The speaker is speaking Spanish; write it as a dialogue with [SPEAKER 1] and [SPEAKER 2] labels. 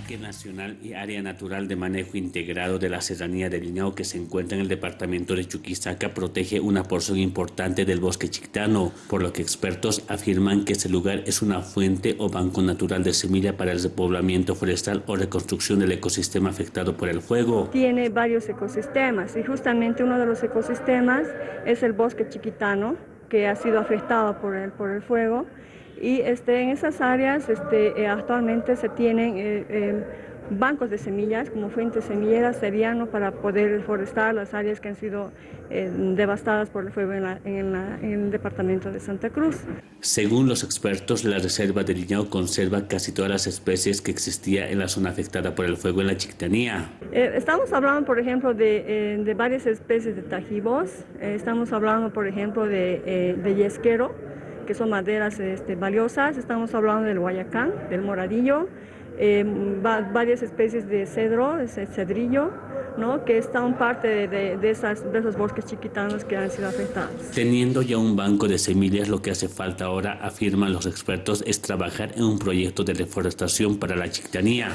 [SPEAKER 1] Parque Nacional y Área Natural de Manejo Integrado de la Serranía del Liñao, que se encuentra en el departamento de Chuquisaca, protege una porción importante del bosque chictano, por lo que expertos afirman que este lugar es una fuente o banco natural de semilla para el repoblamiento forestal o reconstrucción del ecosistema afectado por el fuego.
[SPEAKER 2] Tiene varios ecosistemas y justamente uno de los ecosistemas es el bosque chiquitano, que ha sido afectado por el, por el fuego y este, en esas áreas este, eh, actualmente se tienen eh, eh, bancos de semillas como fuentes semilleras seriano para poder reforestar las áreas que han sido devastadas por el fuego en, el departamento de Santa Cruz.
[SPEAKER 1] Según los expertos, la reserva de Liñao conserva casi todas las especies que existía en la zona afectada por el fuego en la Chictanía.
[SPEAKER 2] estamos hablando, por ejemplo, de, de varias especies de tajibos, estamos hablando, por ejemplo, de, de yesquero, que son maderas este, valiosas. Estamos hablando del guayacán, del moradillo, eh, varias especies de cedro, ese cedrillo, ¿no? que están parte de, de, esas, de esos bosques chiquitanos que han sido afectados.
[SPEAKER 1] Teniendo ya un banco de semillas, lo que hace falta ahora, afirman los expertos, es trabajar en un proyecto de reforestación para la chiquitanía.